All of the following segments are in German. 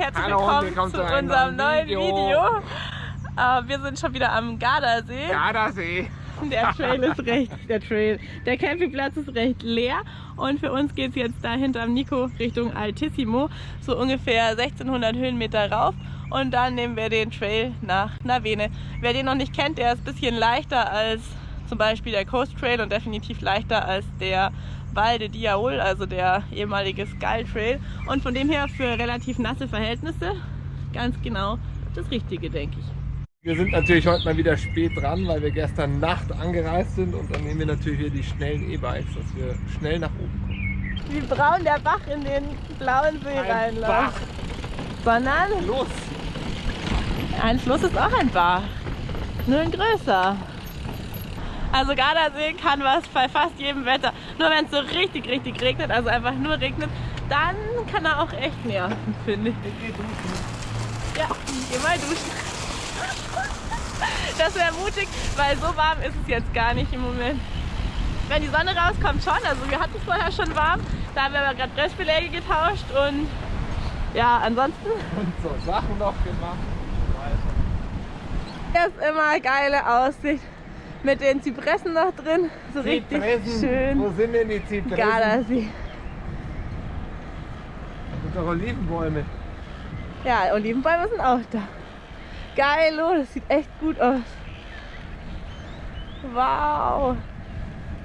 und herzlich Hallo, willkommen zu unserem neuen Video. Video. Uh, wir sind schon wieder am Gardasee. Gardasee. Der Trail ist recht, der Trail, der Campingplatz ist recht leer und für uns geht es jetzt da hinterm Nico Richtung Altissimo, so ungefähr 1600 Höhenmeter rauf und dann nehmen wir den Trail nach Navene. Wer den noch nicht kennt, der ist ein bisschen leichter als zum Beispiel der Coast Trail und definitiv leichter als der Val de Diaol, also der ehemalige Skull Trail und von dem her für relativ nasse Verhältnisse ganz genau das Richtige, denke ich. Wir sind natürlich heute mal wieder spät dran, weil wir gestern Nacht angereist sind und dann nehmen wir natürlich hier die schnellen E-Bikes, dass wir schnell nach oben kommen. Wie braun der Bach in den blauen See reinläuft. Bach. Sondern? Fluss. Ein Fluss ist auch ein Bach, nur ein größer. Also Gardasee kann was bei fast jedem Wetter. Nur wenn es so richtig, richtig regnet, also einfach nur regnet, dann kann er auch echt nerven, finde ich. Ich geh duschen. Ja, geh mal duschen. Das wäre mutig, weil so warm ist es jetzt gar nicht im Moment. Wenn die Sonne rauskommt schon, also wir hatten es vorher schon warm, da haben wir aber gerade Pressbeläge getauscht und ja, ansonsten... Und so Sachen noch gemacht. Hier ist immer geile Aussicht mit den Zypressen noch drin. So Zypressen. richtig schön. Wo sind denn die Zypressen? Gardasee. Und doch Olivenbäume. Ja, Olivenbäume sind auch da. Geil, oh, das sieht echt gut aus. Wow.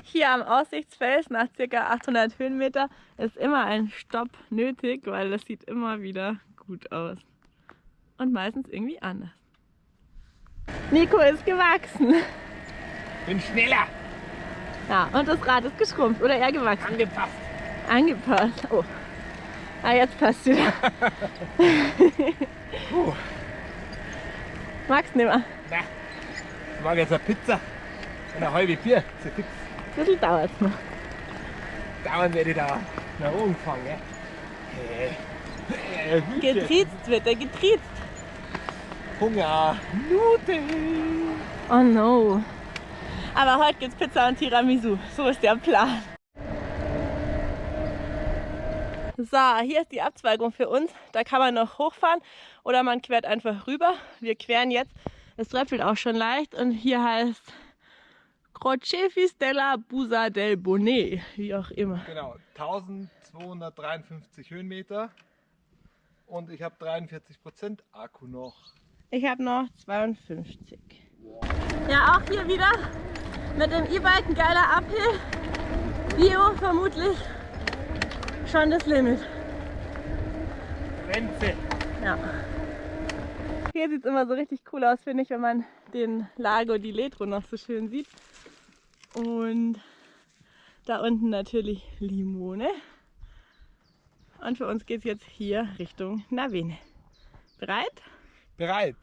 Hier am Aussichtsfels nach ca. 800 Höhenmeter ist immer ein Stopp nötig, weil das sieht immer wieder gut aus. Und meistens irgendwie anders. Nico ist gewachsen. Bin schneller. Ja, und das Rad ist geschrumpft oder eher gewachsen. Angepasst. Angepasst. Oh. Ah, jetzt passt wieder. Puh. Magst du nicht mehr? Nein. Ich mag jetzt eine Pizza und eine halbe Bier. So fix. Ein bisschen dauert es noch. Dauern werde ich da nach oben fahren, gell? Hey. Getriezt wird er, getriezt. Hunger. Nudeln. Oh no. Aber heute gibt's Pizza und Tiramisu. So ist der Plan. So, hier ist die Abzweigung für uns. Da kann man noch hochfahren oder man quert einfach rüber. Wir queren jetzt. Es tröpfelt auch schon leicht und hier heißt Crocefis della Busa del Bonnet, wie auch immer. Genau, 1253 Höhenmeter und ich habe 43% Akku noch. Ich habe noch 52. Ja, auch hier wieder mit dem E-Bike ein geiler Uphill. Bio vermutlich schon das Limit. Grenze. Ja. Hier sieht es immer so richtig cool aus, finde ich, wenn man den Lago di Letro noch so schön sieht. Und da unten natürlich Limone. Und für uns geht es jetzt hier Richtung Navene. Bereit? Bereit.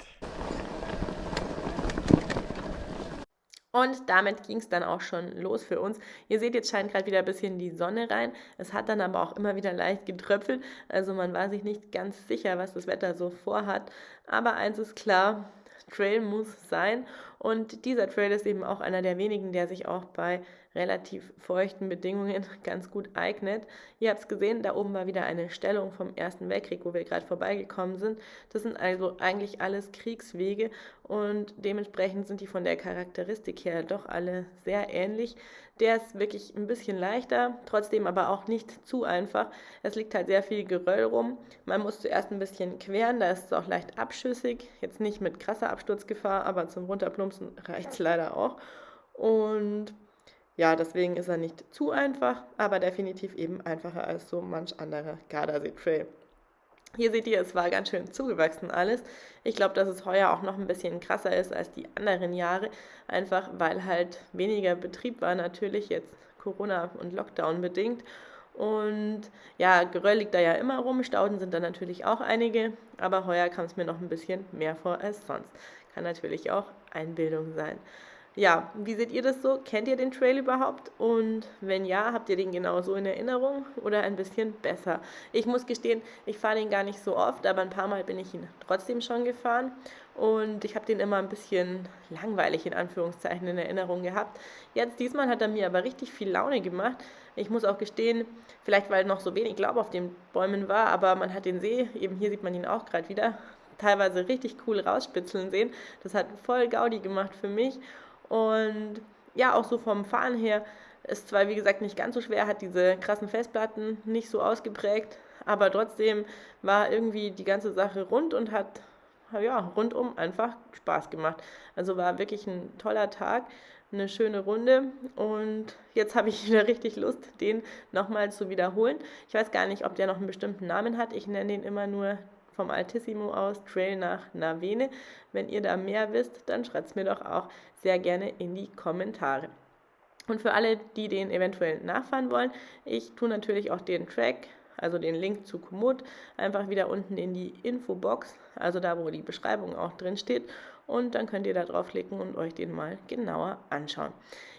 Und damit ging es dann auch schon los für uns. Ihr seht, jetzt scheint gerade wieder ein bisschen die Sonne rein. Es hat dann aber auch immer wieder leicht getröpfelt. Also man war sich nicht ganz sicher, was das Wetter so vorhat. Aber eins ist klar, Trail muss sein. Und dieser Trail ist eben auch einer der wenigen, der sich auch bei relativ feuchten Bedingungen ganz gut eignet. Ihr habt es gesehen, da oben war wieder eine Stellung vom Ersten Weltkrieg, wo wir gerade vorbeigekommen sind. Das sind also eigentlich alles Kriegswege und dementsprechend sind die von der Charakteristik her doch alle sehr ähnlich. Der ist wirklich ein bisschen leichter, trotzdem aber auch nicht zu einfach. Es liegt halt sehr viel Geröll rum. Man muss zuerst ein bisschen queren, da ist es auch leicht abschüssig. Jetzt nicht mit krasser Absturzgefahr, aber zum Runterplumpsen reicht es leider auch. Und ja, deswegen ist er nicht zu einfach, aber definitiv eben einfacher als so manch anderer Gardasee-Trail. Hier seht ihr, es war ganz schön zugewachsen alles. Ich glaube, dass es heuer auch noch ein bisschen krasser ist als die anderen Jahre, einfach weil halt weniger Betrieb war, natürlich jetzt Corona und Lockdown bedingt. Und ja, Geröll liegt da ja immer rum, Stauden sind da natürlich auch einige, aber heuer kam es mir noch ein bisschen mehr vor als sonst. Kann natürlich auch Einbildung sein ja, wie seht ihr das so? Kennt ihr den Trail überhaupt? Und wenn ja, habt ihr den genauso in Erinnerung oder ein bisschen besser? Ich muss gestehen, ich fahre den gar nicht so oft, aber ein paar Mal bin ich ihn trotzdem schon gefahren. und ich habe den immer ein bisschen langweilig in Anführungszeichen in Erinnerung gehabt. Jetzt diesmal hat er mir aber richtig viel Laune gemacht. Ich muss auch gestehen, vielleicht weil noch so wenig Laub auf den Bäumen war, aber man hat den See, eben hier sieht man ihn auch gerade wieder, teilweise richtig cool rausspitzeln sehen. Das hat voll Gaudi gemacht für mich und ja, auch so vom Fahren her ist zwar wie gesagt nicht ganz so schwer, hat diese krassen Festplatten nicht so ausgeprägt, aber trotzdem war irgendwie die ganze Sache rund und hat ja, rundum einfach Spaß gemacht. Also war wirklich ein toller Tag, eine schöne Runde und jetzt habe ich wieder richtig Lust, den nochmal zu wiederholen. Ich weiß gar nicht, ob der noch einen bestimmten Namen hat. Ich nenne den immer nur vom Altissimo aus Trail nach Navene. Wenn ihr da mehr wisst, dann schreibt es mir doch auch sehr gerne in die Kommentare. Und für alle, die den eventuell nachfahren wollen, ich tue natürlich auch den Track, also den Link zu Komoot, einfach wieder unten in die Infobox, also da, wo die Beschreibung auch drin steht. Und dann könnt ihr da draufklicken und euch den mal genauer anschauen.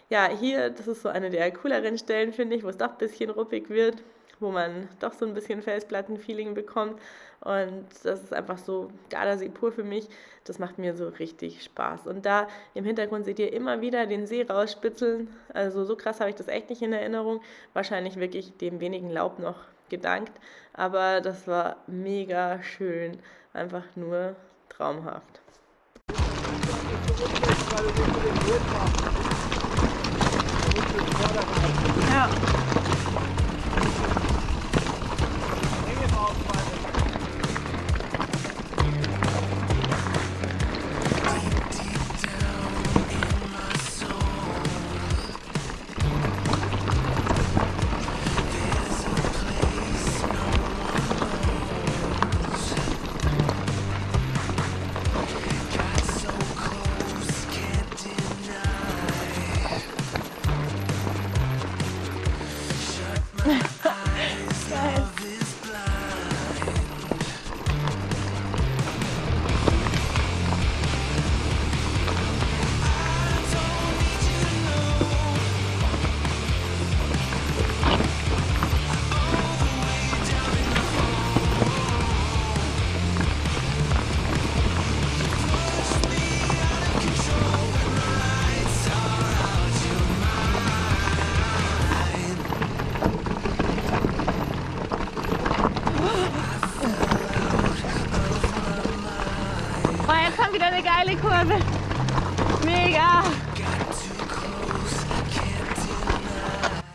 Ja, hier, das ist so eine der cooleren Stellen, finde ich, wo es doch ein bisschen ruppig wird wo man doch so ein bisschen Felsplatten-Feeling bekommt. Und das ist einfach so Gardasee pur für mich. Das macht mir so richtig Spaß. Und da im Hintergrund seht ihr immer wieder den See rausspitzeln. Also so krass habe ich das echt nicht in Erinnerung. Wahrscheinlich wirklich dem wenigen Laub noch gedankt. Aber das war mega schön. Einfach nur traumhaft. Ja.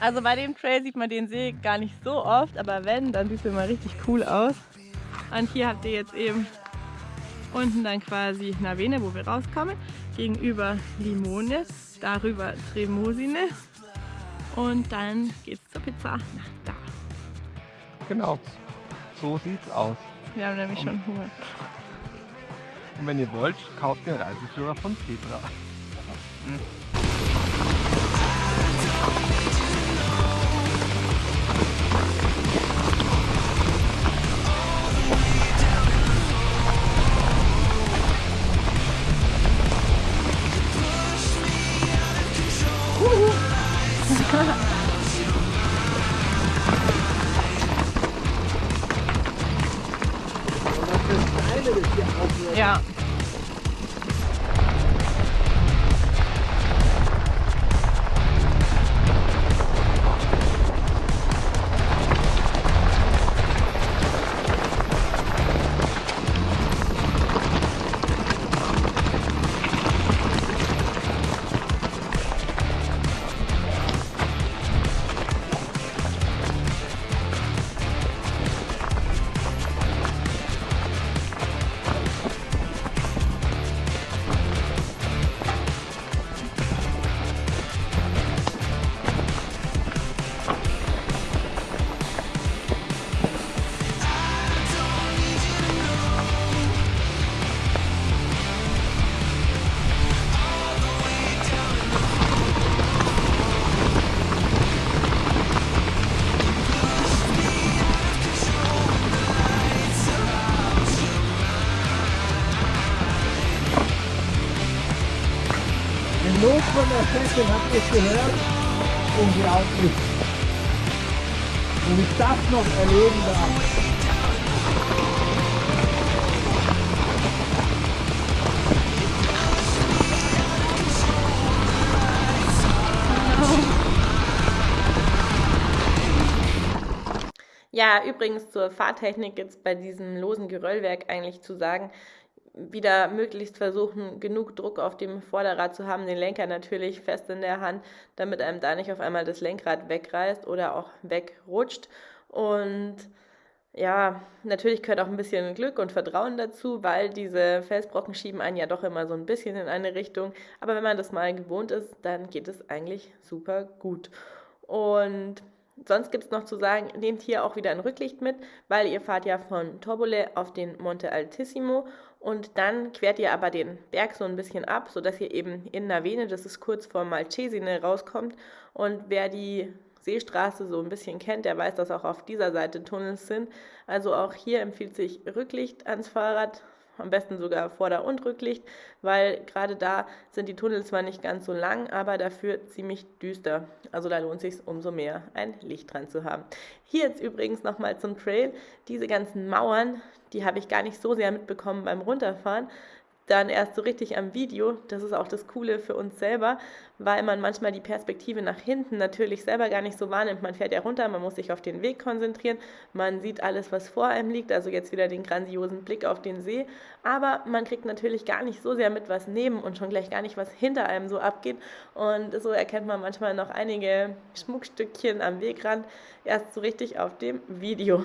Also bei dem Trail sieht man den See gar nicht so oft, aber wenn, dann sieht es immer richtig cool aus. Und hier habt ihr jetzt eben unten dann quasi Navene, wo wir rauskommen, gegenüber Limone, darüber Tremosine und dann geht's zur Pizza nach da. Genau, so sieht's aus. Wir haben nämlich schon Hunger. Und wenn ihr wollt, kauft den Reiseführer von Petra. Hm. Wahnsinn, habt ihr es gehört? Unglaublich. Und ich das noch erleben darf. Ja, übrigens zur Fahrtechnik jetzt bei diesem losen Geröllwerk eigentlich zu sagen, wieder möglichst versuchen, genug Druck auf dem Vorderrad zu haben, den Lenker natürlich fest in der Hand, damit einem da nicht auf einmal das Lenkrad wegreißt oder auch wegrutscht. Und ja, natürlich gehört auch ein bisschen Glück und Vertrauen dazu, weil diese Felsbrocken schieben einen ja doch immer so ein bisschen in eine Richtung. Aber wenn man das mal gewohnt ist, dann geht es eigentlich super gut. Und sonst gibt es noch zu sagen, nehmt hier auch wieder ein Rücklicht mit, weil ihr fahrt ja von Torbole auf den Monte Altissimo und dann quert ihr aber den Berg so ein bisschen ab, sodass ihr eben in Navene, das ist kurz vor Malcesine, rauskommt. Und wer die Seestraße so ein bisschen kennt, der weiß, dass auch auf dieser Seite Tunnels sind. Also auch hier empfiehlt sich Rücklicht ans Fahrrad, am besten sogar Vorder- und Rücklicht, weil gerade da sind die Tunnel zwar nicht ganz so lang, aber dafür ziemlich düster. Also da lohnt es sich umso mehr, ein Licht dran zu haben. Hier jetzt übrigens nochmal zum Trail. Diese ganzen Mauern, die habe ich gar nicht so sehr mitbekommen beim Runterfahren, dann erst so richtig am Video. Das ist auch das Coole für uns selber, weil man manchmal die Perspektive nach hinten natürlich selber gar nicht so wahrnimmt. Man fährt ja runter, man muss sich auf den Weg konzentrieren, man sieht alles, was vor einem liegt, also jetzt wieder den grandiosen Blick auf den See, aber man kriegt natürlich gar nicht so sehr mit, was neben und schon gleich gar nicht, was hinter einem so abgeht. Und so erkennt man manchmal noch einige Schmuckstückchen am Wegrand erst so richtig auf dem Video.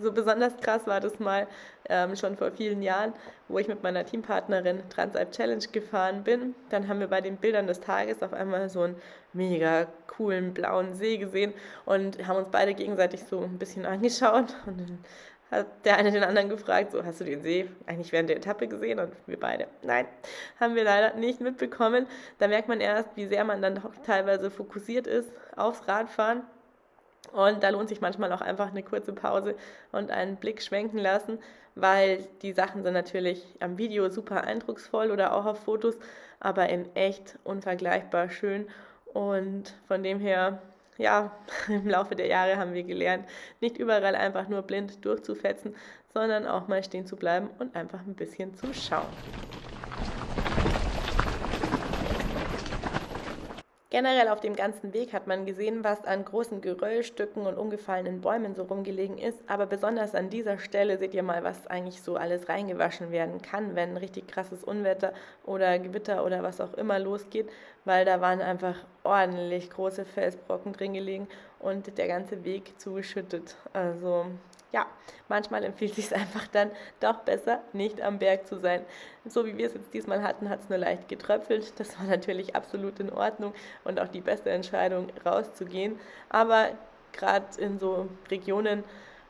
So besonders krass war das mal ähm, schon vor vielen Jahren, wo ich mit meiner Teampartnerin Transalp Challenge gefahren bin. Dann haben wir bei den Bildern des Tages auf einmal so einen mega coolen blauen See gesehen und haben uns beide gegenseitig so ein bisschen angeschaut. Und dann hat der eine den anderen gefragt, so hast du den See eigentlich während der Etappe gesehen? Und wir beide, nein, haben wir leider nicht mitbekommen. Da merkt man erst, wie sehr man dann doch teilweise fokussiert ist aufs Radfahren und da lohnt sich manchmal auch einfach eine kurze Pause und einen Blick schwenken lassen, weil die Sachen sind natürlich am Video super eindrucksvoll oder auch auf Fotos, aber in echt unvergleichbar schön. Und von dem her, ja, im Laufe der Jahre haben wir gelernt, nicht überall einfach nur blind durchzufetzen, sondern auch mal stehen zu bleiben und einfach ein bisschen zu schauen. Generell auf dem ganzen Weg hat man gesehen, was an großen Geröllstücken und umgefallenen Bäumen so rumgelegen ist. Aber besonders an dieser Stelle seht ihr mal, was eigentlich so alles reingewaschen werden kann, wenn richtig krasses Unwetter oder Gewitter oder was auch immer losgeht, weil da waren einfach ordentlich große Felsbrocken drin gelegen und der ganze Weg zugeschüttet. Also ja, manchmal empfiehlt es sich einfach dann doch besser, nicht am Berg zu sein. So wie wir es jetzt diesmal hatten, hat es nur leicht getröpfelt. Das war natürlich absolut in Ordnung und auch die beste Entscheidung, rauszugehen. Aber gerade in so Regionen,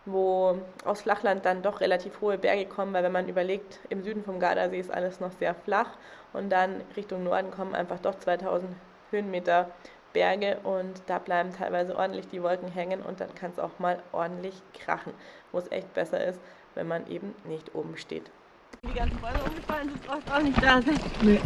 wo aus Flachland dann doch relativ hohe Berge kommen, weil wenn man überlegt, im Süden vom Gardasee ist alles noch sehr flach und dann Richtung Norden kommen einfach doch 2000 Höhenmeter Berge und da bleiben teilweise ordentlich die Wolken hängen und dann kann es auch mal ordentlich krachen, wo es echt besser ist, wenn man eben nicht oben steht. Die ganzen Bäume umgefallen sind, brauchst auch nicht da sein. Nee.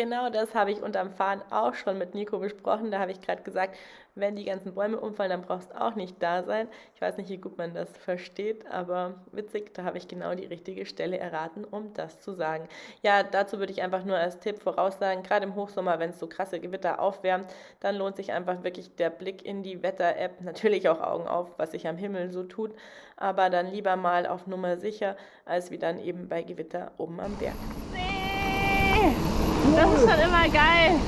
Genau das habe ich unterm Fahren auch schon mit Nico besprochen. Da habe ich gerade gesagt, wenn die ganzen Bäume umfallen, dann brauchst du auch nicht da sein. Ich weiß nicht, wie gut man das versteht, aber witzig, da habe ich genau die richtige Stelle erraten, um das zu sagen. Ja, dazu würde ich einfach nur als Tipp voraussagen, gerade im Hochsommer, wenn es so krasse Gewitter aufwärmt, dann lohnt sich einfach wirklich der Blick in die Wetter-App. Natürlich auch Augen auf, was sich am Himmel so tut, aber dann lieber mal auf Nummer sicher, als wie dann eben bei Gewitter oben am Berg. Nee. Das ist schon immer geil.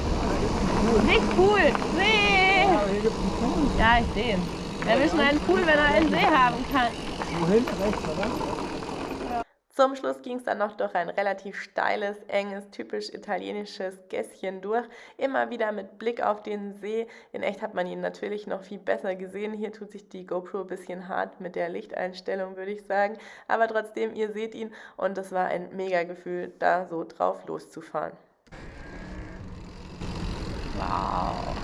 Nicht cool. See. Ja, ich sehe ihn. Wer will schon einen Pool, wenn er einen See haben kann? Wohin? Rechts, oder? Zum Schluss ging es dann noch durch ein relativ steiles, enges, typisch italienisches Gässchen durch. Immer wieder mit Blick auf den See. In echt hat man ihn natürlich noch viel besser gesehen. Hier tut sich die GoPro ein bisschen hart mit der Lichteinstellung, würde ich sagen. Aber trotzdem, ihr seht ihn und es war ein mega Gefühl, da so drauf loszufahren. Wow.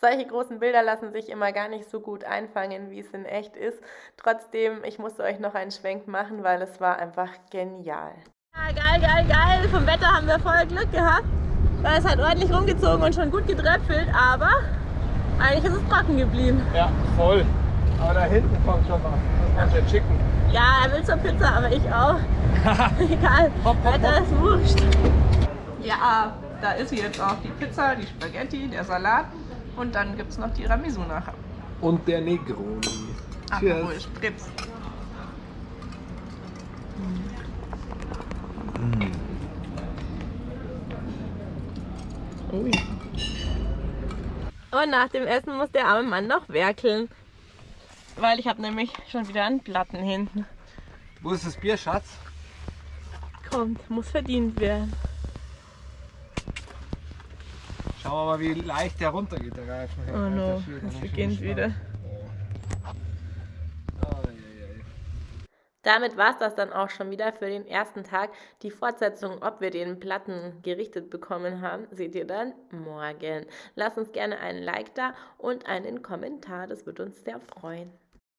Solche großen Bilder lassen sich immer gar nicht so gut einfangen, wie es in echt ist. Trotzdem, ich musste euch noch einen Schwenk machen, weil es war einfach genial. Ja, geil, geil, geil. Vom Wetter haben wir voll Glück gehabt. Weil es hat ordentlich rumgezogen und schon gut gedröpfelt, aber eigentlich ist es trocken geblieben. Ja, voll. Aber da hinten kommt schon was. Das macht der Chicken. Ja, er will zur Pizza, aber ich auch. Egal. Hopp, hopp, Wetter ist wurscht. Ja, da ist jetzt auch die Pizza, die Spaghetti, der Salat und dann gibt es noch Tiramisu nachher. Und der Negroni. Aperol. Spritz. Ui. Und nach dem Essen muss der arme Mann noch werkeln. Weil ich habe nämlich schon wieder einen Platten hinten. Wo ist das Bier, Schatz? Kommt, muss verdient werden. Schauen wir mal, wie leicht der runtergeht, der Reifen. Oh no, es beginnt wieder. Damit war es das dann auch schon wieder für den ersten Tag. Die Fortsetzung, ob wir den Platten gerichtet bekommen haben, seht ihr dann morgen. Lasst uns gerne einen Like da und einen Kommentar, das würde uns sehr freuen.